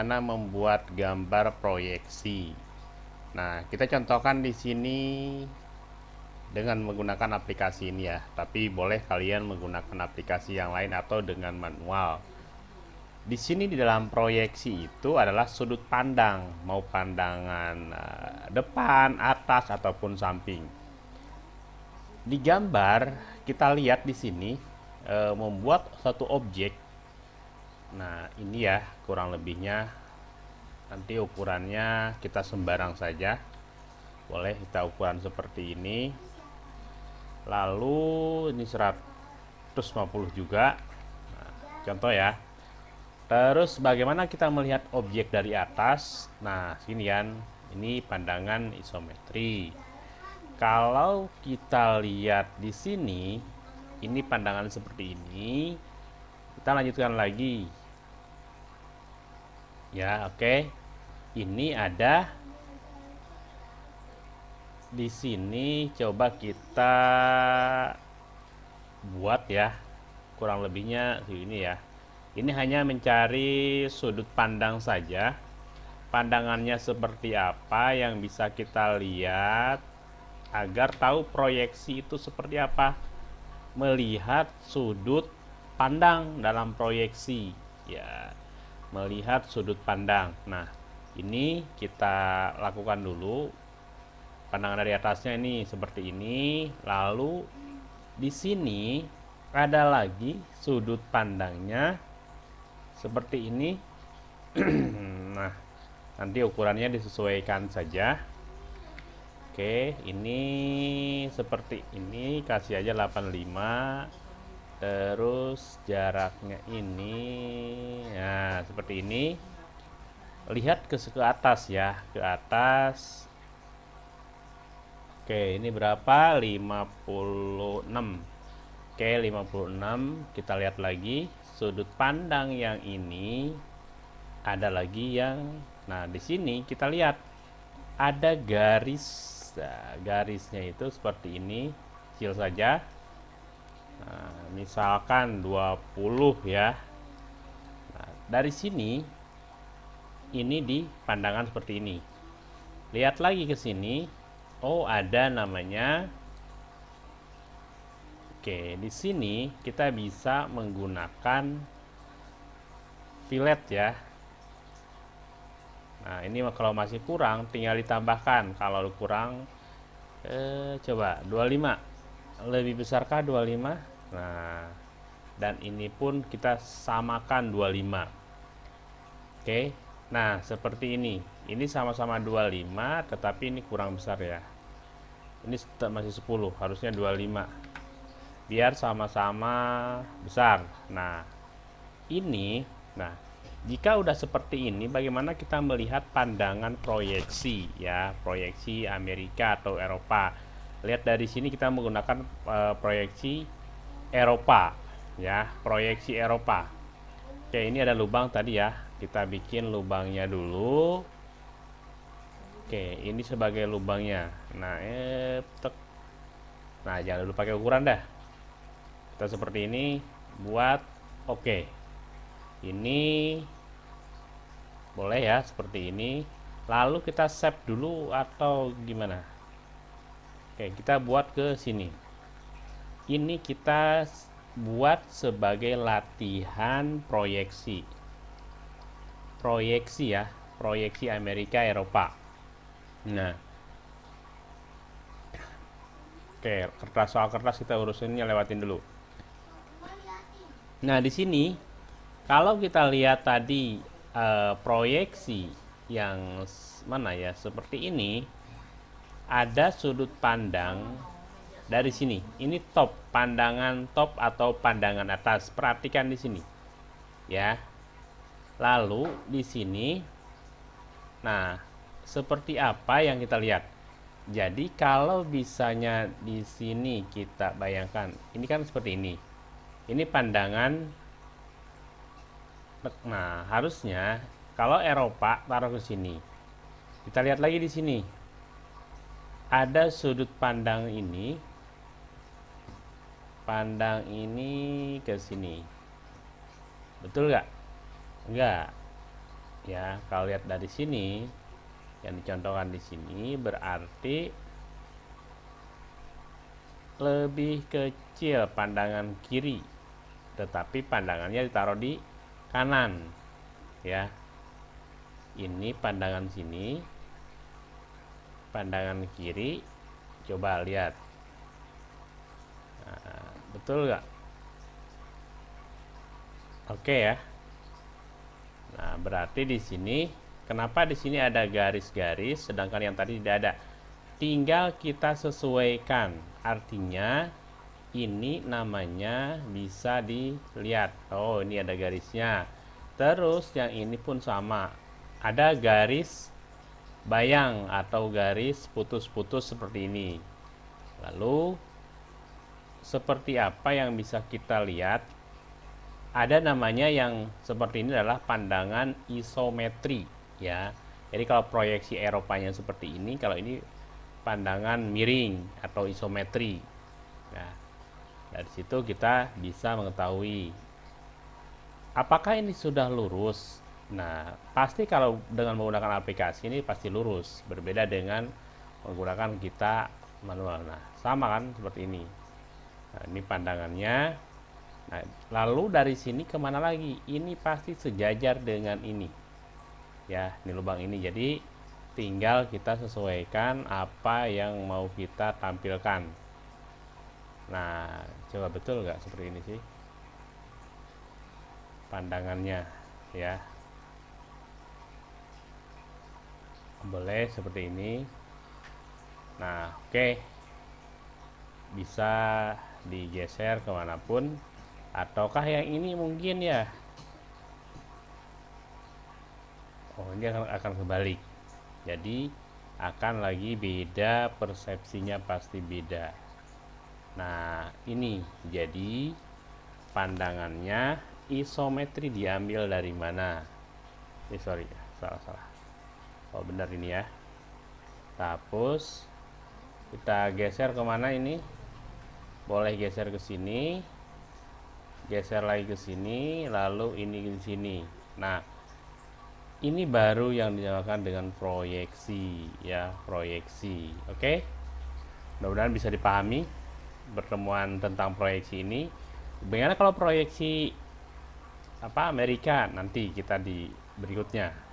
bagaimana membuat gambar proyeksi. Nah, kita contohkan di sini dengan menggunakan aplikasi ini ya. Tapi boleh kalian menggunakan aplikasi yang lain atau dengan manual. Di sini di dalam proyeksi itu adalah sudut pandang, mau pandangan uh, depan, atas ataupun samping. Di gambar kita lihat di sini uh, membuat satu objek Nah, ini ya kurang lebihnya. Nanti ukurannya kita sembarang saja. Boleh kita ukuran seperti ini. Lalu ini 150 juga. Nah, contoh ya. Terus bagaimana kita melihat objek dari atas? Nah, sini kan ini pandangan isometri. Kalau kita lihat di sini, ini pandangan seperti ini. Kita lanjutkan lagi ya oke. Okay. ini ada di sini coba kita buat ya kurang lebihnya ini ya. Ini hanya mencari sudut pandang saja. Pandangannya seperti apa yang bisa kita lihat agar tahu proyeksi itu seperti apa? Melihat sudut pandang dalam proyeksi. Ya melihat sudut pandang. Nah, ini kita lakukan dulu. Pandangan dari atasnya ini seperti ini. Lalu di sini ada lagi sudut pandangnya seperti ini. nah, nanti ukurannya disesuaikan saja. Oke, ini seperti ini kasih aja 85 terus jaraknya ini ya seperti ini. Lihat ke ke atas ya ke atas. Oke ini berapa? 56 oke 56 kita lihat lagi. Sudut pandang yang ini ada lagi yang nah di sini kita lihat ada garis. Nah, garisnya itu seperti ini kecil saja Nah, misalkan 20 ya. Nah, dari sini ini di pandangan seperti ini. Lihat lagi ke sini. Oh, ada namanya Oke, di sini kita bisa menggunakan fillet ya. Nah, ini kalau masih kurang tinggal ditambahkan. Kalau kurang eh coba 25. Lebih besarkah 25? Nah, dan ini pun kita samakan 25. Oke. Nah, seperti ini. Ini sama-sama 25, tetapi ini kurang besar ya. Ini masih 10, harusnya 25. Biar sama-sama besar. Nah, ini nah, jika udah seperti ini, bagaimana kita melihat pandangan proyeksi ya, proyeksi Amerika atau Eropa. Lihat dari sini kita menggunakan uh, proyeksi Eropa ya proyeksi Eropa. Oke ini ada lubang tadi ya. Kita bikin lubangnya dulu. Oke ini sebagai lubangnya. Nah eh tek. nah jangan dulu pakai ukuran dah. Kita seperti ini buat oke. Ini boleh ya seperti ini. Lalu kita save dulu atau gimana? Oke kita buat ke sini ini kita buat sebagai latihan proyeksi. Proyeksi ya proyeksi Amerika Eropa. Nah. Oke kertas soal kertas kita urusinnya lewatin dulu. Nah di sini kalau kita lihat tadi uh, proyeksi yang mana ya seperti ini ada sudut pandang dari sini. Ini top, pandangan top atau pandangan atas. Perhatikan di sini. Ya. Lalu di sini nah, seperti apa yang kita lihat? Jadi kalau bisanya di sini kita bayangkan, ini kan seperti ini. Ini pandangan Nah, harusnya kalau Eropa taruh ke sini. Kita lihat lagi di sini. Ada sudut pandang ini pandang ini ke sini. Betul nggak? Enggak ya kalau lihat dari sini yang dicontohkan di sini berarti lebih kecil pandangan kiri tetapi pandangannya ditaruh di kanan. Ya. Ini pandangan sini pandangan kiri coba lihat. Nah, betul nggak? Oke ya. Nah berarti di sini kenapa di sini ada garis-garis sedangkan yang tadi tidak ada? Tinggal kita sesuaikan. Artinya ini namanya bisa dilihat. Oh ini ada garisnya. Terus yang ini pun sama. Ada garis bayang atau garis putus-putus seperti ini. Lalu seperti apa yang bisa kita lihat ada namanya yang seperti ini adalah pandangan isometri ya jadi kalau proyeksi Eropanya seperti ini kalau ini pandangan miring atau isometri nah dari situ kita bisa mengetahui apakah ini sudah lurus. Nah, pasti kalau dengan menggunakan aplikasi ini pasti lurus, berbeda dengan menggunakan kita manual. Nah, sama kan seperti ini. Nah, ini pandangannya. Nah, lalu dari sini ke mana lagi? Ini pasti sejajar dengan ini. Ya, ini lubang ini. Jadi tinggal kita sesuaikan apa yang mau kita tampilkan. Nah, coba betul nggak seperti ini sih pandangannya ya boleh seperti ini nah oke okay. bisa digeser ke mana pun ataukah yang ini mungkin ya oh ini akan, akan kebalik jadi akan lagi beda persepsinya pasti beda Nah, ini jadi pandangannya isometri diambil dari mana? Eh, sorry, salah salah. Oh benar ini ya. Hapus. Kita geser ke mana ini? Boleh geser ke sini. Geser lagi ke sini, lalu ini ke sini. Nah, ini baru yang dinamakan dengan proyeksi ya, proyeksi. Oke? Mudah-mudahan bisa dipahami pertemuan tentang proyeksi ini. Bagaimana kalau proyeksi apa Amerika nanti kita di berikutnya.